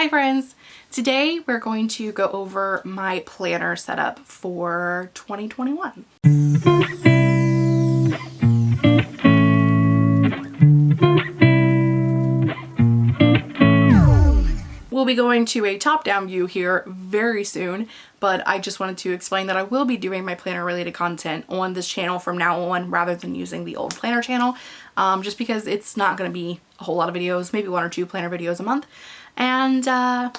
Hi friends! Today we're going to go over my planner setup for 2021. We'll be going to a top-down view here very soon, but I just wanted to explain that I will be doing my planner related content on this channel from now on rather than using the old planner channel, um, just because it's not going to be a whole lot of videos, maybe one or two planner videos a month and uh,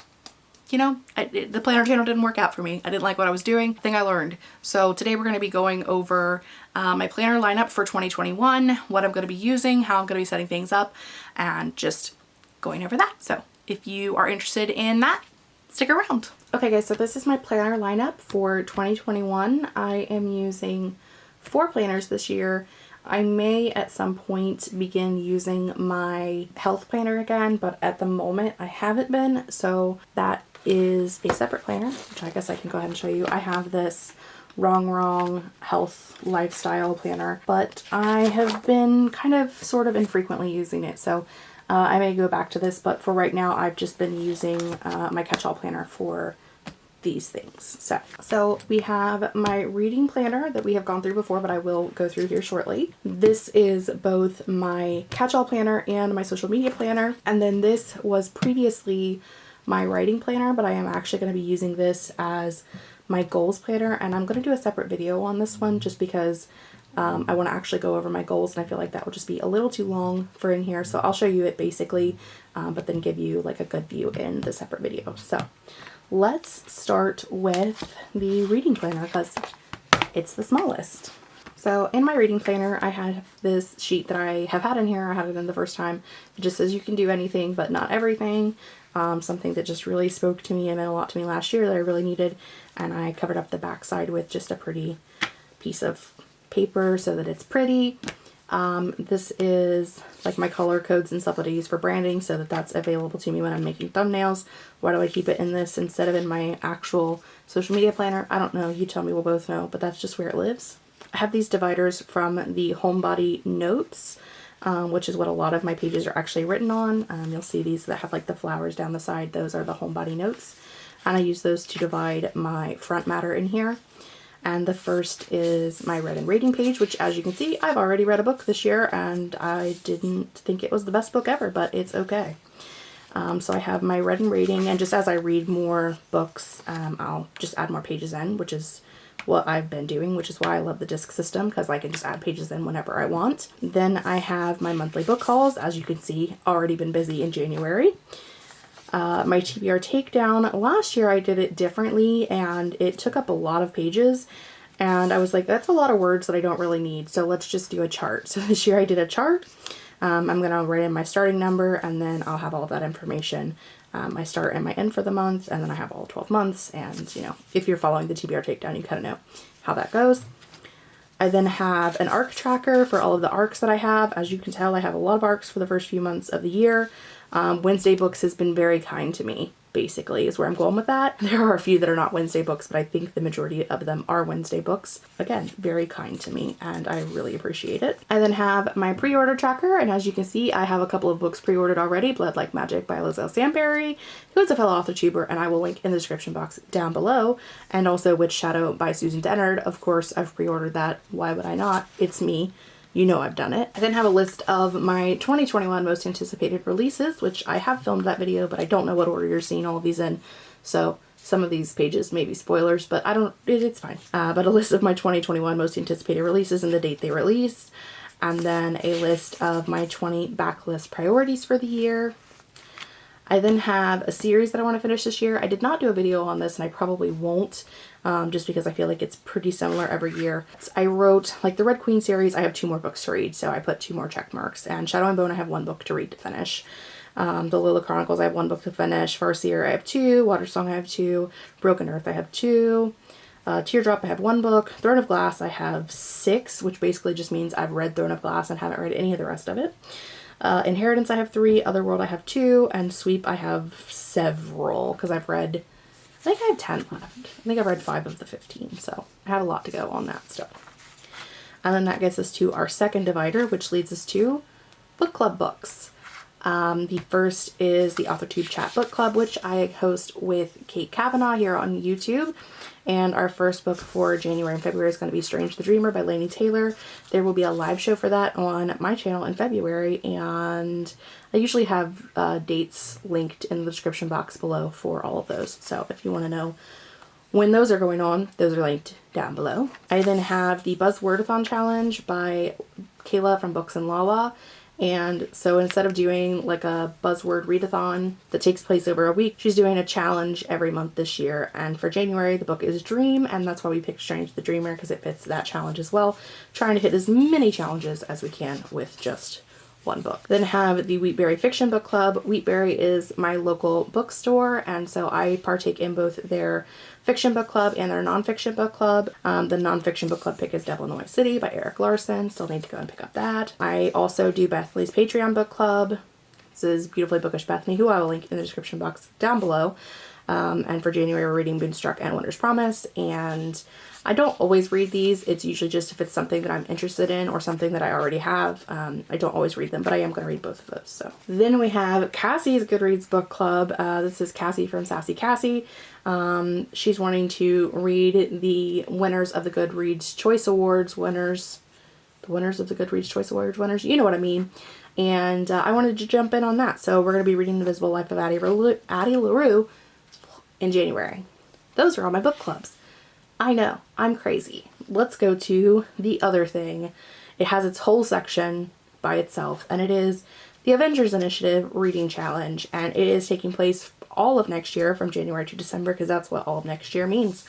you know, I, the planner channel didn't work out for me. I didn't like what I was doing. Thing I learned. So today we're going to be going over uh, my planner lineup for 2021, what I'm going to be using, how I'm going to be setting things up, and just going over that. So if you are interested in that, stick around. Okay guys, so this is my planner lineup for 2021. I am using four planners this year I may at some point begin using my health planner again, but at the moment I haven't been, so that is a separate planner, which I guess I can go ahead and show you. I have this Wrong Wrong Health Lifestyle Planner, but I have been kind of sort of infrequently using it, so uh, I may go back to this, but for right now I've just been using uh, my catch-all planner for these things. So, so we have my reading planner that we have gone through before, but I will go through here shortly. This is both my catch-all planner and my social media planner. And then this was previously my writing planner, but I am actually going to be using this as my goals planner. And I'm going to do a separate video on this one just because um, I want to actually go over my goals and I feel like that will just be a little too long for in here. So I'll show you it basically, um, but then give you like a good view in the separate video. So let's start with the reading planner because it's the smallest. So in my reading planner, I have this sheet that I have had in here. I had it in the first time. It just says you can do anything, but not everything. Um, something that just really spoke to me and meant a lot to me last year that I really needed. And I covered up the backside with just a pretty piece of paper so that it's pretty. Um, this is like my color codes and stuff that I use for branding so that that's available to me when I'm making thumbnails. Why do I keep it in this instead of in my actual social media planner? I don't know. You tell me. We'll both know. But that's just where it lives. I have these dividers from the Homebody Notes, um, which is what a lot of my pages are actually written on. Um, you'll see these that have like the flowers down the side. Those are the Homebody Notes. And I use those to divide my front matter in here. And the first is my read and rating page, which as you can see, I've already read a book this year and I didn't think it was the best book ever, but it's okay. Um, so I have my read and rating and just as I read more books, um, I'll just add more pages in, which is what I've been doing, which is why I love the disc system because I can just add pages in whenever I want. Then I have my monthly book hauls, as you can see, already been busy in January uh, my TBR takedown. Last year I did it differently and it took up a lot of pages and I was like, that's a lot of words that I don't really need. So let's just do a chart. So this year I did a chart. Um, I'm going to write in my starting number and then I'll have all that information. Um, start and my end for the month and then I have all 12 months. And you know, if you're following the TBR takedown, you kind of know how that goes. I then have an arc tracker for all of the arcs that I have. As you can tell, I have a lot of arcs for the first few months of the year. Um, Wednesday Books has been very kind to me, basically, is where I'm going with that. There are a few that are not Wednesday books, but I think the majority of them are Wednesday books. Again, very kind to me, and I really appreciate it. I then have my pre-order tracker, and as you can see, I have a couple of books pre-ordered already. Blood Like Magic by Liselle Sambury, who is a fellow author tuber, and I will link in the description box down below. And also Witch Shadow by Susan Dennard. Of course, I've pre-ordered that. Why would I not? It's me you know I've done it. I then have a list of my 2021 most anticipated releases, which I have filmed that video, but I don't know what order you're seeing all of these in. So some of these pages may be spoilers, but I don't, it, it's fine. Uh, but a list of my 2021 most anticipated releases and the date they release. And then a list of my 20 backlist priorities for the year. I then have a series that I want to finish this year. I did not do a video on this and I probably won't um, just because I feel like it's pretty similar every year. I wrote, like the Red Queen series, I have two more books to read, so I put two more check marks. And Shadow and Bone, I have one book to read to finish. Um, the Lila Chronicles, I have one book to finish. Farseer, I have two. Water Song, I have two. Broken Earth, I have two. Uh, Teardrop, I have one book. Throne of Glass, I have six, which basically just means I've read Throne of Glass and haven't read any of the rest of it. Uh, Inheritance, I have three. Otherworld, I have two. And Sweep, I have several because I've read I think I have 10 left. I think I've read 5 of the 15, so I have a lot to go on that stuff. And then that gets us to our second divider, which leads us to book club books. Um, the first is the AuthorTube Chat Book Club, which I host with Kate Kavanaugh here on YouTube. And our first book for January and February is going to be Strange the Dreamer by Laini Taylor. There will be a live show for that on my channel in February, and I usually have uh, dates linked in the description box below for all of those. So if you want to know when those are going on, those are linked down below. I then have the Buzzwordathon Challenge by Kayla from Books and Lala. And so instead of doing like a buzzword readathon that takes place over a week, she's doing a challenge every month this year. And for January, the book is Dream, and that's why we picked Strange the Dreamer because it fits that challenge as well. Trying to hit as many challenges as we can with just one book. Then have the Wheatberry Fiction Book Club. Wheatberry is my local bookstore, and so I partake in both their fiction book club and their nonfiction book club. Um, the nonfiction book club pick is Devil in the White City by Erik Larson. Still need to go and pick up that. I also do Bethany's Patreon book club. This is Beautifully Bookish Bethany, who I will link in the description box down below. Um, and for January, we're reading Moonstruck and Winter's Promise. And I don't always read these. It's usually just if it's something that I'm interested in or something that I already have. Um, I don't always read them, but I am going to read both of those. So Then we have Cassie's Goodreads book club. Uh, this is Cassie from Sassy Cassie. Um, she's wanting to read the winners of the Goodreads Choice Awards winners. The winners of the Goodreads Choice Awards winners. You know what I mean. And uh, I wanted to jump in on that. So we're going to be reading The Invisible Life of Addie, Addie LaRue in January. Those are all my book clubs. I know, I'm crazy. Let's go to the other thing. It has its whole section by itself, and it is the Avengers Initiative Reading Challenge, and it is taking place all of next year from January to December because that's what all of next year means.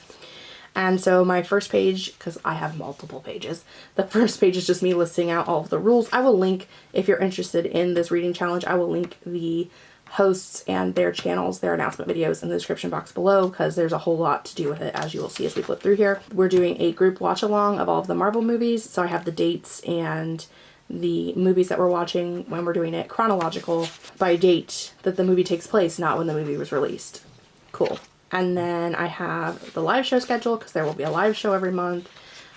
And so my first page, because I have multiple pages, the first page is just me listing out all of the rules. I will link, if you're interested in this reading challenge, I will link the hosts and their channels, their announcement videos in the description box below because there's a whole lot to do with it as you will see as we flip through here. We're doing a group watch along of all of the Marvel movies, so I have the dates and the movies that we're watching when we're doing it chronological by date that the movie takes place, not when the movie was released. Cool. And then I have the live show schedule because there will be a live show every month.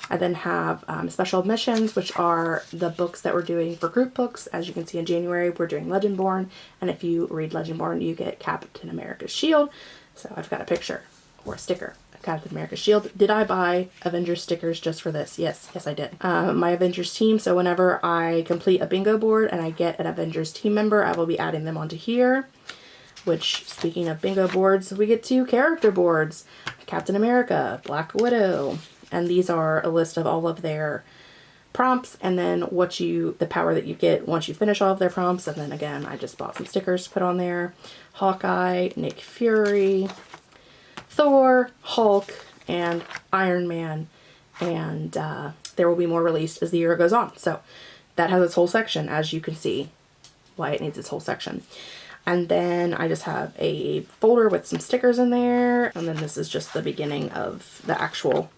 I then have um, special admissions, which are the books that we're doing for group books. As you can see in January, we're doing Legendborn, and if you read Legendborn, you get Captain America's Shield. So I've got a picture or a sticker of Captain America's Shield. Did I buy Avengers stickers just for this? Yes, yes I did. Um, my Avengers team, so whenever I complete a bingo board and I get an Avengers team member, I will be adding them onto here which speaking of bingo boards, we get two character boards. Captain America, Black Widow, and these are a list of all of their prompts and then what you, the power that you get once you finish all of their prompts. And then again, I just bought some stickers to put on there. Hawkeye, Nick Fury, Thor, Hulk, and Iron Man. And uh, there will be more released as the year goes on. So that has its whole section, as you can see why it needs its whole section. And then I just have a folder with some stickers in there. And then this is just the beginning of the actual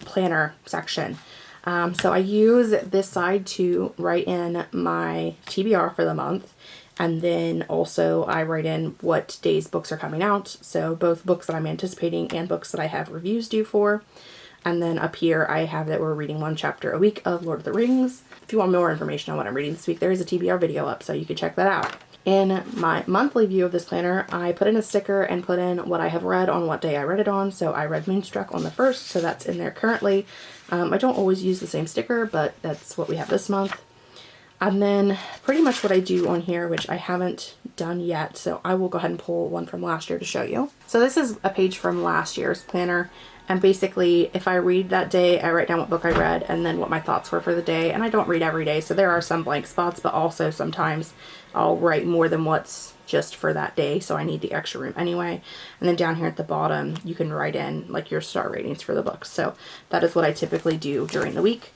planner section. Um, so I use this side to write in my TBR for the month. And then also I write in what days books are coming out. So both books that I'm anticipating and books that I have reviews due for. And then up here I have that we're reading one chapter a week of Lord of the Rings. If you want more information on what I'm reading this week, there is a TBR video up so you can check that out. In my monthly view of this planner, I put in a sticker and put in what I have read on what day I read it on. So I read Moonstruck on the 1st, so that's in there currently. Um, I don't always use the same sticker, but that's what we have this month. And then pretty much what I do on here, which I haven't done yet, so I will go ahead and pull one from last year to show you. So this is a page from last year's planner, and basically, if I read that day, I write down what book I read and then what my thoughts were for the day. And I don't read every day, so there are some blank spots, but also sometimes I'll write more than what's just for that day, so I need the extra room anyway. And then down here at the bottom, you can write in like your star ratings for the books. So that is what I typically do during the week.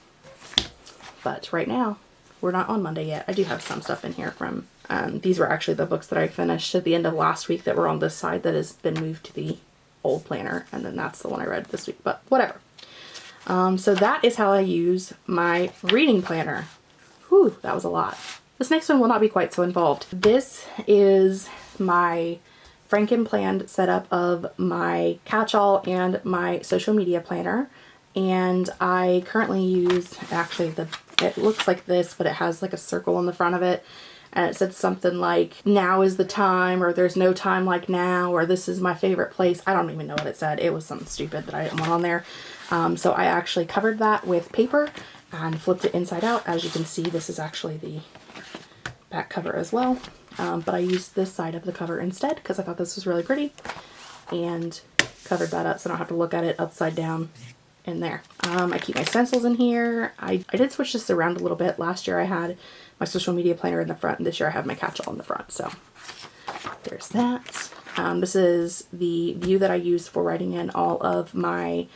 But right now, we're not on Monday yet. I do have some stuff in here from, um, these were actually the books that I finished at the end of last week that were on this side that has been moved to the old planner and then that's the one I read this week but whatever. Um, so that is how I use my reading planner. Whew, that was a lot. This next one will not be quite so involved. This is my Franken planned setup of my catch-all and my social media planner and I currently use actually the it looks like this but it has like a circle in the front of it and it said something like now is the time or there's no time like now or this is my favorite place. I don't even know what it said. It was something stupid that I didn't want on there. Um, so I actually covered that with paper and flipped it inside out. As you can see, this is actually the back cover as well. Um, but I used this side of the cover instead because I thought this was really pretty and covered that up so I don't have to look at it upside down in there. Um, I keep my stencils in here. I, I did switch this around a little bit. Last year I had my social media planner in the front and this year I have my catch-all in the front. So there's that. Um, this is the view that I use for writing in all of my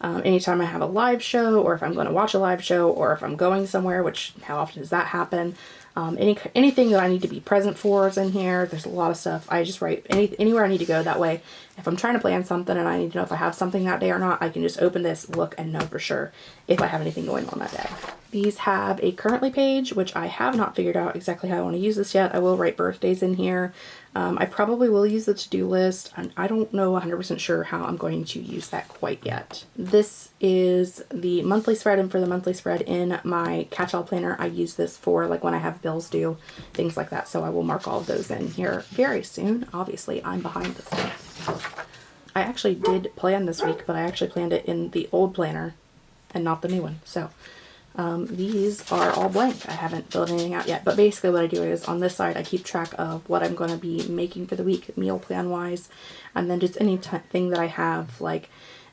um, anytime I have a live show or if I'm going to watch a live show or if I'm going somewhere, which how often does that happen? Um, any anything that I need to be present for is in here. There's a lot of stuff. I just write any anywhere I need to go. That way, if I'm trying to plan something and I need to know if I have something that day or not, I can just open this, look, and know for sure if I have anything going on that day. These have a currently page, which I have not figured out exactly how I want to use this yet. I will write birthdays in here. Um, I probably will use the to-do list, and I don't know 100% sure how I'm going to use that quite yet. This is the monthly spread, and for the monthly spread in my catch-all planner, I use this for like when I have bills due, things like that. So I will mark all of those in here very soon. Obviously, I'm behind this stuff. I actually did plan this week, but I actually planned it in the old planner and not the new one. So um, these are all blank. I haven't filled anything out yet. But basically what I do is on this side, I keep track of what I'm going to be making for the week, meal plan wise. And then just anything that I have, like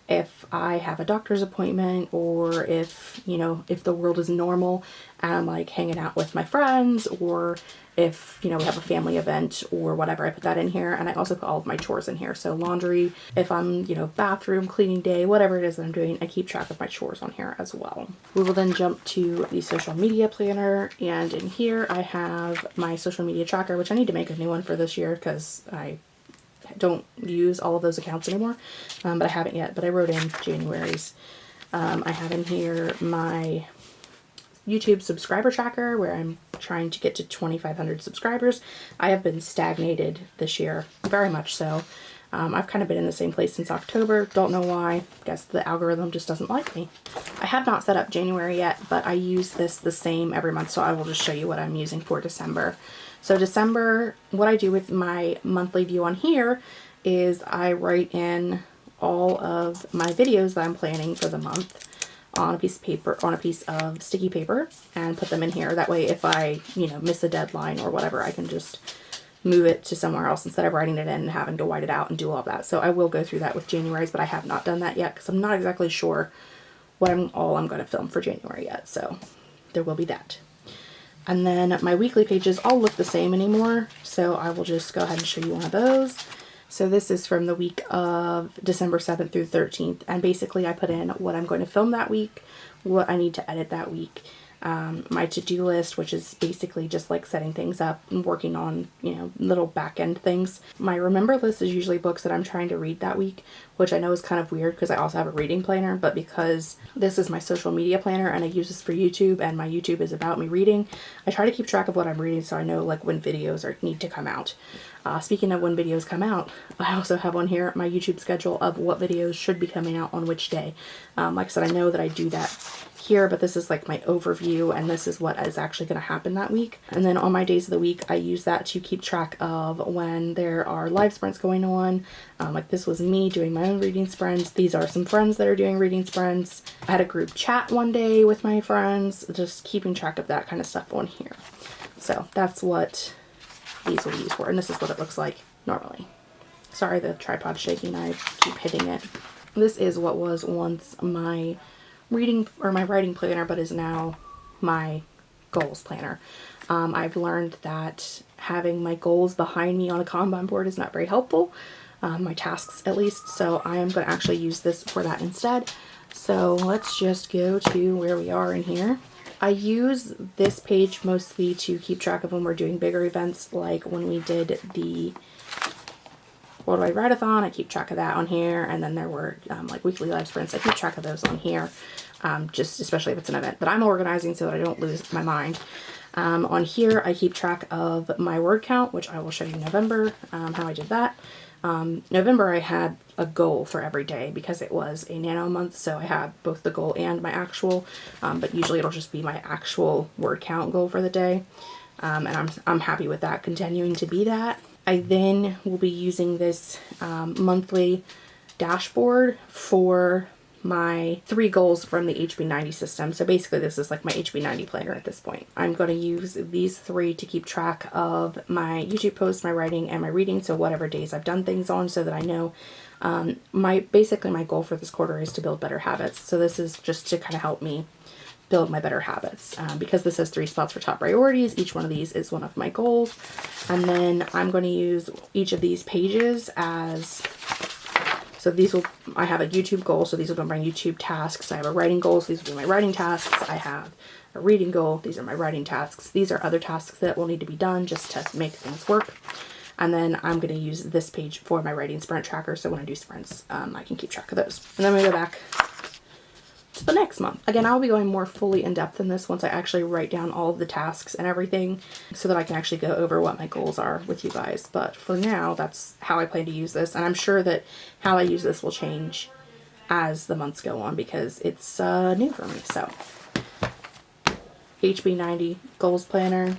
if I have a doctor's appointment or if, you know, if the world is normal and I'm like hanging out with my friends or if, you know, we have a family event or whatever, I put that in here. And I also put all of my chores in here. So laundry, if I'm, you know, bathroom, cleaning day, whatever it is that I'm doing, I keep track of my chores on here as well. We will then jump to the social media planner. And in here I have my social media tracker, which I need to make a new one for this year because I don't use all of those accounts anymore, um, but I haven't yet, but I wrote in January's. Um, I have in here my YouTube subscriber tracker where I'm trying to get to 2,500 subscribers. I have been stagnated this year, very much so. Um, I've kind of been in the same place since October. Don't know why. Guess the algorithm just doesn't like me. I have not set up January yet, but I use this the same every month, so I will just show you what I'm using for December. So December, what I do with my monthly view on here is I write in all of my videos that I'm planning for the month on a piece of paper, on a piece of sticky paper and put them in here. That way if I, you know, miss a deadline or whatever, I can just move it to somewhere else instead of writing it in and having to white it out and do all that. So I will go through that with January's, but I have not done that yet because I'm not exactly sure what I'm all I'm going to film for January yet. So there will be that. And then my weekly pages all look the same anymore. So I will just go ahead and show you one of those. So this is from the week of December 7th through 13th. And basically I put in what I'm going to film that week, what I need to edit that week, um, my to-do list, which is basically just like setting things up and working on, you know, little back end things. My remember list is usually books that I'm trying to read that week, which I know is kind of weird because I also have a reading planner, but because this is my social media planner and I use this for YouTube and my YouTube is about me reading, I try to keep track of what I'm reading so I know like when videos are need to come out. Uh, speaking of when videos come out, I also have on here my YouTube schedule of what videos should be coming out on which day. Um, like I said, I know that I do that here, but this is like my overview and this is what is actually going to happen that week. And then on my days of the week, I use that to keep track of when there are live sprints going on. Um, like this was me doing my own reading sprints. These are some friends that are doing reading sprints. I had a group chat one day with my friends, just keeping track of that kind of stuff on here. So that's what these will be used for. And this is what it looks like normally. Sorry, the tripod shaking. I keep hitting it. This is what was once my reading or my writing planner, but is now my goals planner. Um, I've learned that having my goals behind me on a Kanban board is not very helpful, um, my tasks at least, so I am going to actually use this for that instead. So let's just go to where we are in here. I use this page mostly to keep track of when we're doing bigger events, like when we did the Worldwide Write-A-thon, I keep track of that on here, and then there were um, like weekly live sprints, I keep track of those on here, um, just especially if it's an event that I'm organizing so that I don't lose my mind. Um, on here, I keep track of my word count, which I will show you November, um, how I did that. Um, November I had a goal for every day because it was a nano month so I had both the goal and my actual um, but usually it'll just be my actual word count goal for the day. Um, and I'm, I'm happy with that continuing to be that. I then will be using this um, monthly dashboard for my three goals from the HB90 system. So basically this is like my HB90 planner at this point. I'm going to use these three to keep track of my YouTube posts, my writing, and my reading. So whatever days I've done things on so that I know um, my basically my goal for this quarter is to build better habits. So this is just to kind of help me build my better habits. Um, because this has three spots for top priorities, each one of these is one of my goals. And then I'm going to use each of these pages as so these will, I have a YouTube goal, so these will be my YouTube tasks. I have a writing goal, so these will be my writing tasks. I have a reading goal, these are my writing tasks. These are other tasks that will need to be done just to make things work. And then I'm going to use this page for my writing sprint tracker, so when I do sprints, um, I can keep track of those. And then we go back the next month. Again, I'll be going more fully in depth in this once I actually write down all of the tasks and everything so that I can actually go over what my goals are with you guys. But for now, that's how I plan to use this. And I'm sure that how I use this will change as the months go on because it's uh, new for me. So HB90 Goals Planner,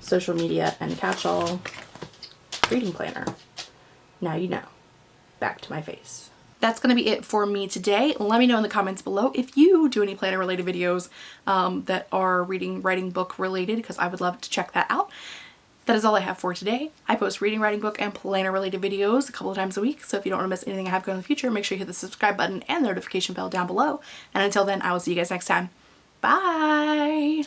Social Media and Catch-All, Reading Planner. Now you know. Back to my face that's going to be it for me today. Let me know in the comments below if you do any planner related videos um, that are reading, writing book related because I would love to check that out. That is all I have for today. I post reading, writing book, and planner related videos a couple of times a week. So if you don't want to miss anything I have going in the future, make sure you hit the subscribe button and the notification bell down below. And until then, I will see you guys next time. Bye!